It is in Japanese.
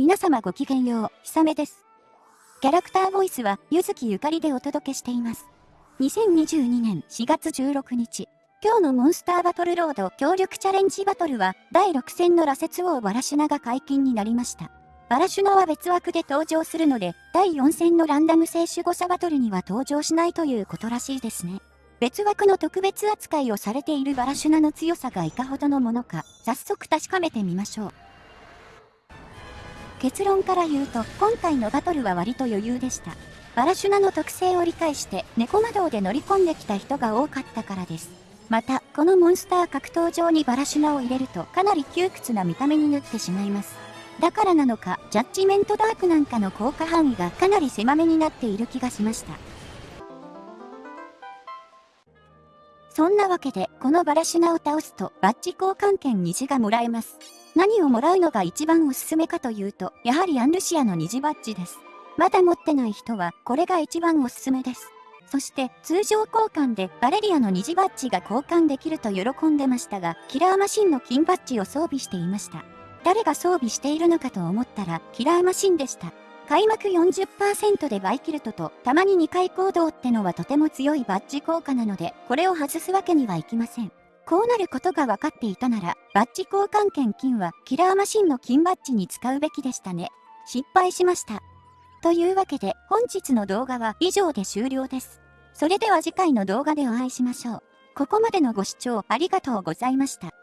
皆様ごきげんよう、ひさめです。キャラクターボイスは、ゆずきゆかりでお届けしています。2022年4月16日、今日のモンスターバトルロード協力チャレンジバトルは、第6戦の羅刹王バラシュナが解禁になりました。バラシュナは別枠で登場するので、第4戦のランダム聖守護者バトルには登場しないということらしいですね。別枠の特別扱いをされているバラシュナの強さがいかほどのものか、早速確かめてみましょう。結論から言うと、今回のバトルは割と余裕でした。バラシュナの特性を理解して、猫魔道で乗り込んできた人が多かったからです。また、このモンスター格闘場にバラシュナを入れると、かなり窮屈な見た目になってしまいます。だからなのか、ジャッジメントダークなんかの効果範囲がかなり狭めになっている気がしました。そんなわけで、このバラシュナを倒すと、バッジ交換券虹がもらえます。何をもらうのが一番おすすめかというと、やはりアンルシアの虹バッジです。まだ持ってない人は、これが一番おすすめです。そして、通常交換でバレリアの虹バッジが交換できると喜んでましたが、キラーマシンの金バッジを装備していました。誰が装備しているのかと思ったら、キラーマシンでした。開幕40%でバイキルトと、たまに2回行動ってのはとても強いバッジ効果なので、これを外すわけにはいきません。こうなることが分かっていたなら、バッジ交換券金はキラーマシンの金バッジに使うべきでしたね。失敗しました。というわけで本日の動画は以上で終了です。それでは次回の動画でお会いしましょう。ここまでのご視聴ありがとうございました。